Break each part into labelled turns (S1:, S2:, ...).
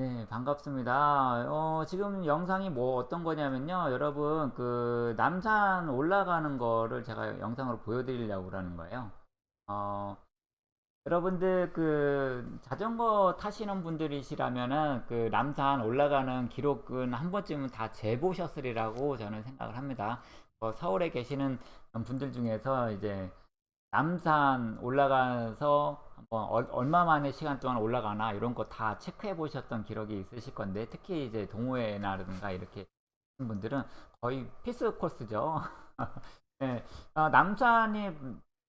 S1: 네, 반갑습니다. 어, 지금 영상이 뭐 어떤 거냐면요. 여러분, 그, 남산 올라가는 거를 제가 영상으로 보여드리려고 그러는 거예요. 어, 여러분들 그 자전거 타시는 분들이시라면은 그 남산 올라가는 기록은 한 번쯤은 다 재보셨으리라고 저는 생각을 합니다. 어, 서울에 계시는 분들 중에서 이제 남산 올라가서 얼- 얼마 만에 시간 동안 올라가나 이런 거 다 체크해 보셨던 기록이 있으실 건데 특히 이제 동호회나든가 이렇게 분들은 거의 필수 코스죠. 네, 어, 남산이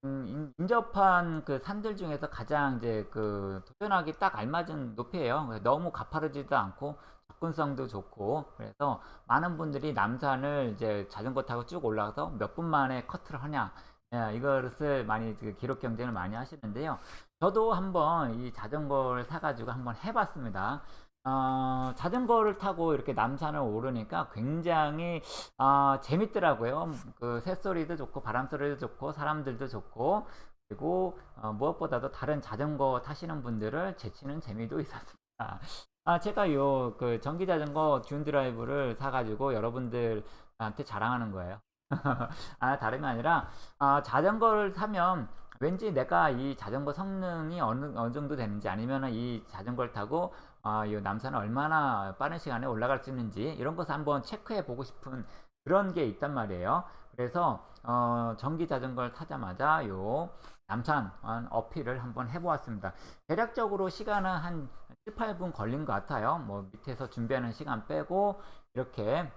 S1: 음, 인- 인접한 그 산들 중에서 가장 이제 그 도전하기 딱 알맞은 높이에요. 너무 가파르지도 않고 접근성도 좋고 그래서 많은 분들이 남산을 이제 자전거 타고 쭉 올라가서 몇 분 만에 커트를 하냐 예, 이것을 많이 그 기록 경쟁을 많이 하시는데요. 저도 한번 이 자전거를 사가지고 한번 해봤습니다. 어, 자전거를 타고 이렇게 남산을 오르니까 굉장히 아, 재밌더라고요. 그 새소리도 좋고 바람 소리도 좋고 사람들도 좋고 그리고 어, 무엇보다도 다른 자전거 타시는 분들을 제치는 재미도 있었습니다. 아, 제가 요 그 전기 자전거 듀운 드라이브를 사가지고 여러분들한테 자랑하는 거예요. 아, 다름이 아니라 아, 자전거를 타면 왠지 내가 이 자전거 성능이 어느, 어느 정도 되는지 아니면 이 자전거를 타고 아, 이 남산을 얼마나 빠른 시간에 올라갈 수 있는지 이런 것을 한번 체크해 보고 싶은 그런 게 있단 말이에요. 그래서 어, 전기 자전거를 타자마자 요 남산 어, 어필을 한번 해보았습니다. 대략적으로 시간은 한 7, 8분 걸린 것 같아요. 뭐 밑에서 준비하는 시간 빼고 이렇게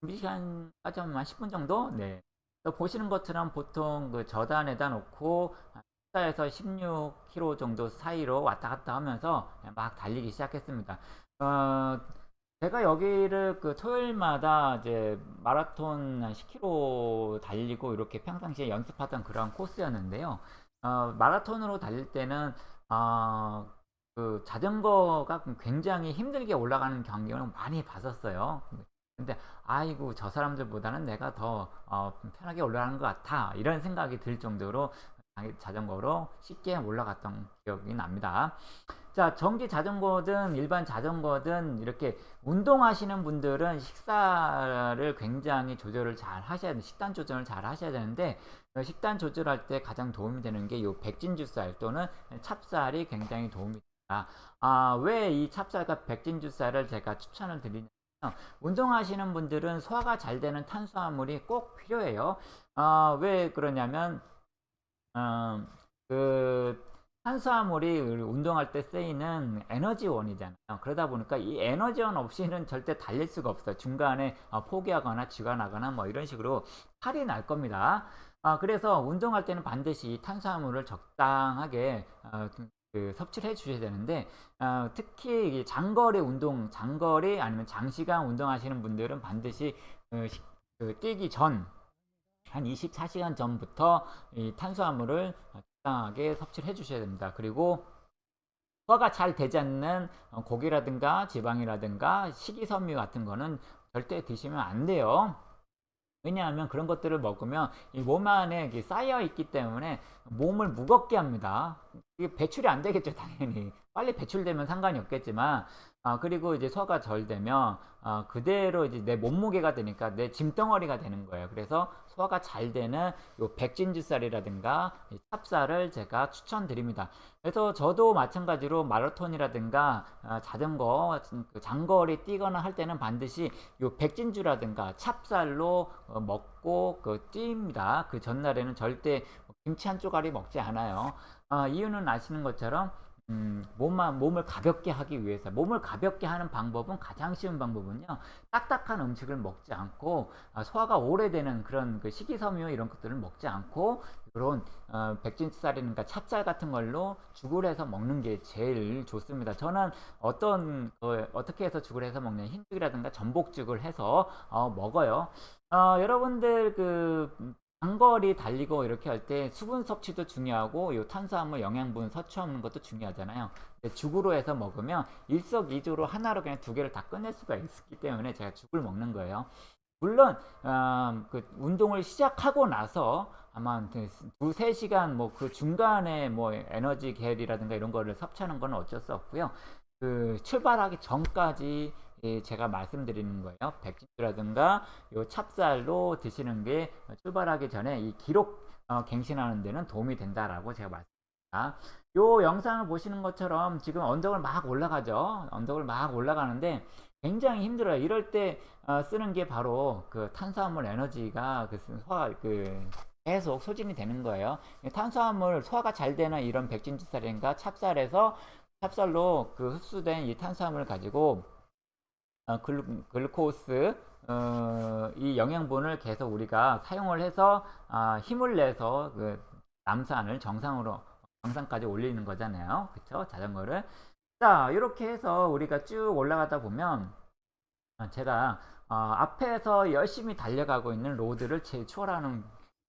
S1: 준비 시간까지 한 10분 정도? 네. 또 보시는 것처럼 보통 그 저단에다 놓고 14에서 16km 정도 사이로 왔다 갔다 하면서 막 달리기 시작했습니다. 어, 제가 여기를 그 토요일마다 이제 마라톤 한 10km 달리고 이렇게 평상시에 연습하던 그런 코스였는데요. 어, 마라톤으로 달릴 때는 어, 그 자전거가 굉장히 힘들게 올라가는 경기를 많이 봤었어요. 근데 아이고 저 사람들보다는 내가 더 어, 편하게 올라가는 것 같아 이런 생각이 들 정도로 자전거로 쉽게 올라갔던 기억이 납니다. 자 전기 자전거든 일반 자전거든 이렇게 운동하시는 분들은 식사를 굉장히 조절을 잘 하셔야 돼 식단 조절을 잘 하셔야 되는데 그 식단 조절할 때 가장 도움이 되는 게 이 백진주쌀 또는 찹쌀이 굉장히 도움이 됩니다. 아, 왜 이 찹쌀과 백진주쌀을 제가 추천을 드리냐 운동하시는 분들은 소화가 잘 되는 탄수화물이 꼭 필요해요. 어, 왜 그러냐면 어, 그 탄수화물이 운동할 때 쓰이는 에너지원이잖아요. 그러다 보니까 이 에너지원 없이는 절대 달릴 수가 없어요. 중간에 어, 포기하거나 쥐가 나거나 뭐 이런 식으로 탈이 날 겁니다. 아, 그래서 운동할 때는 반드시 탄수화물을 적당하게 어, 그 섭취를 해 주셔야 되는데 어, 특히 장거리 운동, 장거리 아니면 장시간 운동하시는 분들은 반드시 그, 시, 그 뛰기 전 한 24시간 전부터 이 탄수화물을 적당하게 섭취를 해 주셔야 됩니다. 그리고 소화가 잘 되지 않는 고기라든가 지방이라든가 식이섬유 같은 거는 절대 드시면 안 돼요. 왜냐하면 그런 것들을 먹으면 이 몸 안에 쌓여 있기 때문에 몸을 무겁게 합니다. 이게 배출이 안 되겠죠, 당연히. 빨리 배출되면 상관이 없겠지만, 아, 그리고 이제 소화가 덜 되면, 아, 그대로 이제 내 몸무게가 되니까 내 짐덩어리가 되는 거예요. 그래서 소화가 잘 되는 요 백진주쌀이라든가 찹쌀을 제가 추천드립니다. 그래서 저도 마찬가지로 마라톤이라든가 아, 자전거 그 장거리 뛰거나 할 때는 반드시 요 백진주라든가 찹쌀로 어, 먹고 그 뛰입니다. 그 전날에는 절대 김치 한 쪼가리 먹지 않아요. 아, 이유는 아시는 것처럼 음, 몸만, 몸을 가볍게 하기 위해서 몸을 가볍게 하는 방법은 가장 쉬운 방법은요 딱딱한 음식을 먹지 않고 아, 소화가 오래되는 그런 그 식이섬유 이런 것들을 먹지 않고 그런 어, 백진쌀이니까 찹쌀 같은 걸로 죽을 해서 먹는 게 제일 좋습니다. 저는 어떤 어, 어떻게 해서 죽을 해서 먹냐 흰죽이라든가 전복죽을 해서 어, 먹어요. 어, 여러분들 그 장거리 달리고 이렇게 할 때 수분 섭취도 중요하고 요 탄수화물 영양분 섭취하는 것도 중요하잖아요. 죽으로 해서 먹으면 일석이조로 하나로 그냥 두 개를 다 끝낼 수가 있기 때문에 제가 죽을 먹는 거예요. 물론 어, 그 운동을 시작하고 나서 아마 두세 시간 뭐 그 중간에 뭐 에너지 계열이라든가 이런 거를 섭취하는 건 어쩔 수 없고요. 그 출발하기 전까지 예, 제가 말씀드리는 거예요. 백진주라든가 요 찹쌀로 드시는 게 출발하기 전에 이 기록 어, 갱신하는 데는 도움이 된다라고 제가 말씀드립니다. 요 영상을 보시는 것처럼 지금 언덕을 막 올라가죠. 언덕을 막 올라가는데 굉장히 힘들어요. 이럴 때 어, 쓰는 게 바로 그 탄수화물 에너지가 그 소화 그 계속 소진이 되는 거예요. 탄수화물 소화가 잘 되는 이런 백진주쌀인가 찹쌀에서 찹쌀로 그 흡수된 이 탄수화물을 가지고 어, 글루, 글루코스 어, 이 영양분을 계속 우리가 사용을 해서 아, 힘을 내서 그 남산을 정상으로 정상까지 올리는 거잖아요. 그쵸? 자전거를. 자, 이렇게 해서 우리가 쭉 올라가다 보면 어, 제가 어, 앞에서 열심히 달려가고 있는 로드를 제 추월하는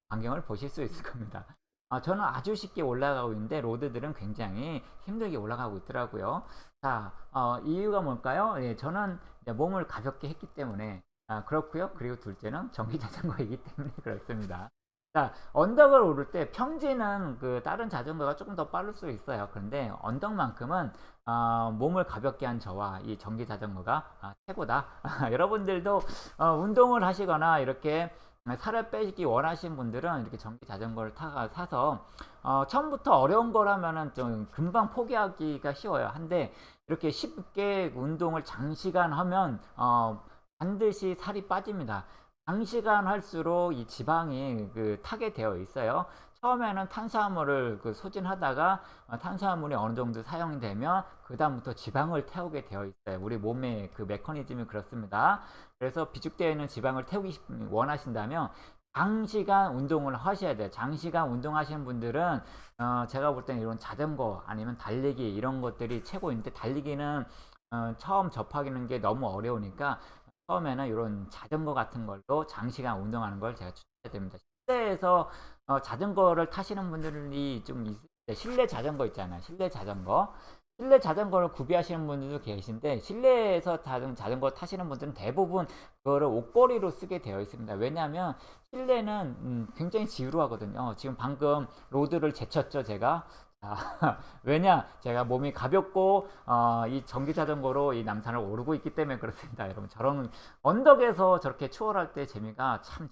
S1: 광경을 보실 수 있을 겁니다. 아, 저는 아주 쉽게 올라가고 있는데 로드들은 굉장히 힘들게 올라가고 있더라고요. 자, 어, 이유가 뭘까요? 예, 저는 몸을 가볍게 했기 때문에 아, 그렇고요. 그리고 둘째는 전기 자전거이기 때문에 그렇습니다. 자, 언덕을 오를 때 평지는 그 다른 자전거가 조금 더 빠를 수 있어요. 그런데 언덕만큼은 어, 몸을 가볍게 한 저와 이 전기 자전거가 아, 최고다. 여러분들도 어, 운동을 하시거나 이렇게 살을 빼기 원하시는 분들은 이렇게 전기 자전거를 타가 사서 어, 처음부터 어려운 거라면은 좀 금방 포기하기가 쉬워요. 한데 이렇게 쉽게 운동을 장시간 하면 어, 반드시 살이 빠집니다. 장시간 할수록 이 지방이 그 타게 되어 있어요. 처음에는 탄수화물을 그 소진하다가 어, 탄수화물이 어느 정도 사용이 되면 그 다음부터 지방을 태우게 되어 있어요. 우리 몸의 그 메커니즘이 그렇습니다. 그래서 비축되어 있는 지방을 태우기 싶, 원하신다면 장시간 운동을 하셔야 돼요. 장시간 운동하시는 분들은 어, 제가 볼 때는 이런 자전거 아니면 달리기 이런 것들이 최고인데 달리기는 어, 처음 접하기는 게 너무 어려우니까 처음에는 이런 자전거 같은 걸로 장시간 운동하는 걸 제가 추천해 드립니다. 실내에서 어, 자전거를 타시는 분들이 좀때 실내 자전거 있잖아요. 실내 자전거. 실내 자전거를 구비하시는 분들도 계신데 실내에서 자전거 타시는 분들은 대부분 그거를 옷걸이로 쓰게 되어 있습니다. 왜냐하면 실내는 음, 굉장히 지루하거든요. 지금 방금 로드를 제쳤죠, 제가. 자, 왜냐? 제가 몸이 가볍고 어, 이 전기 자전거로 이 남산을 오르고 있기 때문에 그렇습니다. 여러분 저런 언덕에서 저렇게 추월할 때 재미가 참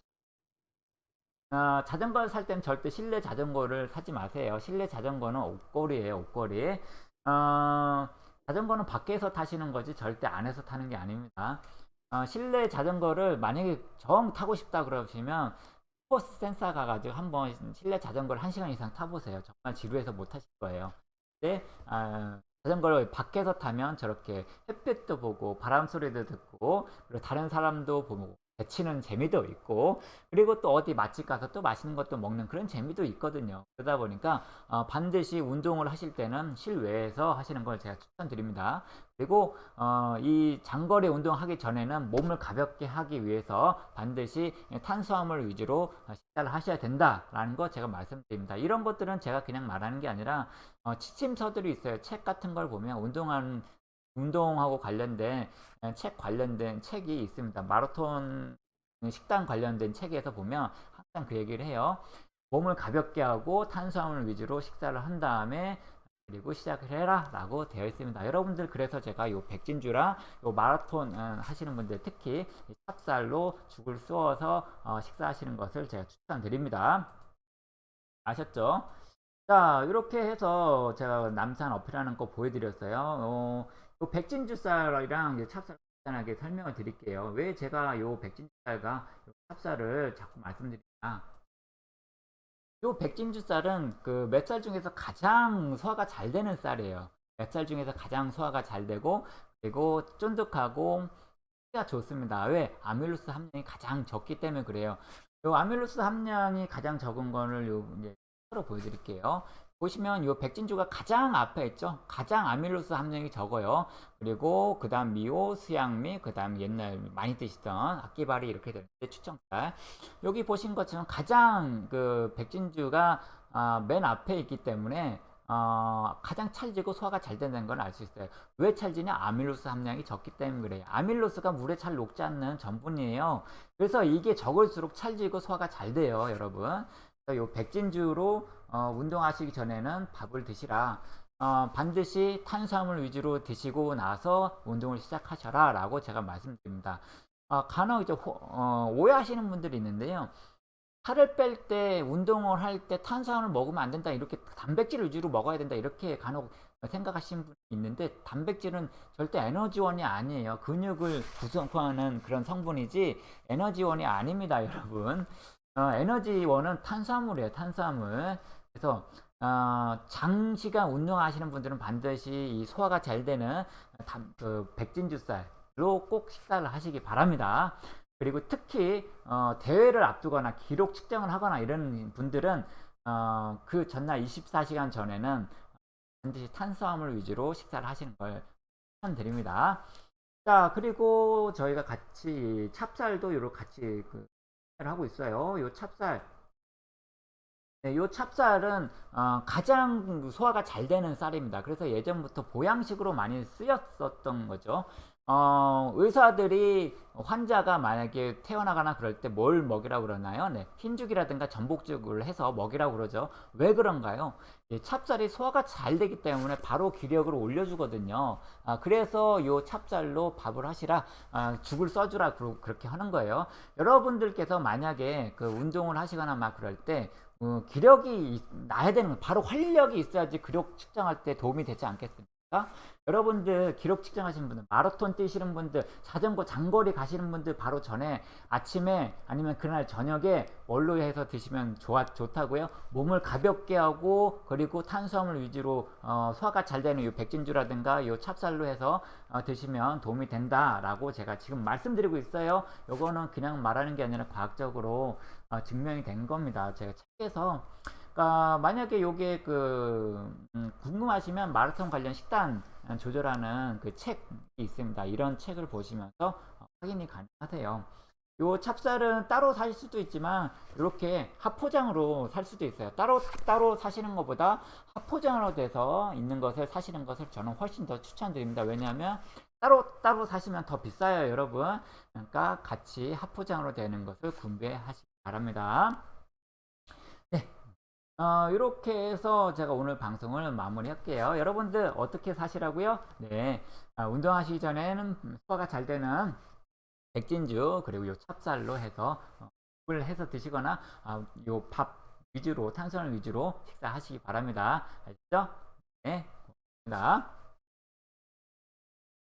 S1: 어, 자전거를 살 때는 절대 실내 자전거를 사지 마세요. 실내 자전거는 옷걸이에요, 옷걸이. 어, 자전거는 밖에서 타시는 거지 절대 안에서 타는 게 아닙니다. 어, 실내 자전거를 만약에 정 타고 싶다 그러시면 포스 센서 가가지고 한번 실내 자전거를 1시간 이상 타보세요. 정말 지루해서 못 타실 거예요. 근데 어, 자전거를 밖에서 타면 저렇게 햇빛도 보고 바람 소리도 듣고 그리고 다른 사람도 보고 배치는 재미도 있고 그리고 또 어디 맛집 가서 또 맛있는 것도 먹는 그런 재미도 있거든요. 그러다 보니까 어, 반드시 운동을 하실 때는 실외에서 하시는 걸 제가 추천드립니다. 그리고 어, 이 장거리 운동하기 전에는 몸을 가볍게 하기 위해서 반드시 탄수화물 위주로 식사를 하셔야 된다라는 거 제가 말씀드립니다. 이런 것들은 제가 그냥 말하는 게 아니라 어, 지침서들이 있어요. 책 같은 걸 보면 운동하는 운동하고 관련된 책 관련된 책이 있습니다. 마라톤 식단 관련된 책에서 보면 항상 그 얘기를 해요. 몸을 가볍게 하고 탄수화물 위주로 식사를 한 다음에 그리고 시작을 해라 라고 되어 있습니다 여러분들 그래서 제가 요 백진주랑 요 마라톤 음, 하시는 분들 특히 찹쌀로 죽을 쑤어서 어, 식사하시는 것을 제가 추천드립니다 아셨죠 자 이렇게 해서 제가 남산 어필하는 거 보여드렸어요 어, 요 백진주쌀이랑 찹쌀 간단하게 설명을 드릴게요. 왜 제가 요 백진주쌀과 요 찹쌀을 자꾸 말씀드리냐. 요 백진주쌀은 그 맵쌀 중에서 가장 소화가 잘 되는 쌀이에요. 맵쌀 중에서 가장 소화가 잘 되고 그리고 쫀득하고 가 좋습니다. 왜? 아밀로스 함량이 가장 적기 때문에 그래요. 요 아밀로스 함량이 가장 적은 거를 요 이제 로 보여드릴게요. 보시면 이 백진주가 가장 앞에 있죠. 가장 아밀로스 함량이 적어요. 그리고 그 다음 미오, 수양미, 그 다음 옛날 많이 드시던 악기발이 이렇게 되는데 추천살. 여기 보신 것처럼 가장 그 백진주가 어, 맨 앞에 있기 때문에 어, 가장 찰지고 소화가 잘 된다는 걸 알 수 있어요. 왜 찰지냐? 아밀로스 함량이 적기 때문에 그래요. 아밀로스가 물에 잘 녹지 않는 전분이에요. 그래서 이게 적을수록 찰지고 소화가 잘 돼요, 여러분. 요 백진주로 어, 운동하시기 전에는 밥을 드시라. 어, 반드시 탄수화물 위주로 드시고 나서 운동을 시작하셔라 라고 제가 말씀드립니다. 아, 간혹 이제 호- 어, 오해하시는 분들이 있는데요. 살을 뺄 때 운동을 할 때 탄수화물 먹으면 안 된다 이렇게 단백질 위주로 먹어야 된다 이렇게 간혹 생각하시는 분이 있는데 단백질은 절대 에너지원이 아니에요 근육을 구성하는 그런 성분이지 에너지원이 아닙니다 여러분 어, 에너지원은 탄수화물이에요 탄수화물 그래서 어, 장시간 운동하시는 분들은 반드시 이 소화가 잘 되는 단- 그 백진주 쌀로 꼭 식사를 하시기 바랍니다 그리고 특히 어, 대회를 앞두거나 기록 측정을 하거나 이런 분들은 어, 그 전날 24시간 전에는 반드시 탄수화물 위주로 식사를 하시는 걸 추천드립니다. 자 그리고 저희가 같이 찹쌀도 요렇게 같이 그 하고 있어요. 요 찹쌀 네, 요 찹쌀은 어, 가장 소화가 잘 되는 쌀입니다. 그래서 예전부터 보양식으로 많이 쓰였었던 거죠. 어, 의사들이 환자가 만약에 태어나거나 그럴 때 뭘 먹이라고 그러나요? 네, 흰죽이라든가 전복죽을 해서 먹이라고 그러죠. 왜 그런가요? 이 찹쌀이 소화가 잘 되기 때문에 바로 기력을 올려주거든요. 아, 그래서 요 찹쌀로 밥을 하시라, 아, 죽을 써주라 그러- 그렇게 하는 거예요. 여러분들께서 만약에 그 운동을 하시거나 막 그럴 때 어, 기력이 있- 나야 되는 거예요. 바로 활력이 있어야지 기록 측정할 때 도움이 되지 않겠습니까? 여러분들 기록 측정하시는 분들, 마라톤 뛰시는 분들, 자전거 장거리 가시는 분들 바로 전에 아침에 아니면 그날 저녁에 뭘로 해서 드시면 좋아, 좋다고요? 몸을 가볍게 하고 그리고 탄수화물 위주로 어, 소화가 잘 되는 이 백진주라든가 이 찹쌀로 해서 어, 드시면 도움이 된다 라고 제가 지금 말씀드리고 있어요. 요거는 그냥 말하는 게 아니라 과학적으로 어, 증명이 된 겁니다. 제가 책에서 그러니까 만약에 요게 그 음, 궁금하시면 마라톤 관련 식단 조절하는 그 책이 있습니다. 이런 책을 보시면서 어, 확인이 가능하세요. 요 찹쌀은 따로 살 수도 있지만 이렇게 합포장으로 살 수도 있어요. 따로 따로 사시는 것보다 합포장으로 돼서 있는 것을 사시는 것을 저는 훨씬 더 추천드립니다. 왜냐하면 따로 따로 사시면 더 비싸요, 여러분. 그러니까 같이 합포장으로 되는 것을 구매하시기 바랍니다. 네. 어, 이렇게 해서 제가 오늘 방송을 마무리할게요. 여러분들 어떻게 사시라고요? 네. 아, 운동하시기 전에는 소화가 잘 되는 백진주 그리고 요 찹쌀로 해서 어, 을 해서 드시거나 아, 요밥 위주로 탄수화물 위주로 식사하시기 바랍니다. 아시죠? 네. 고맙습니다.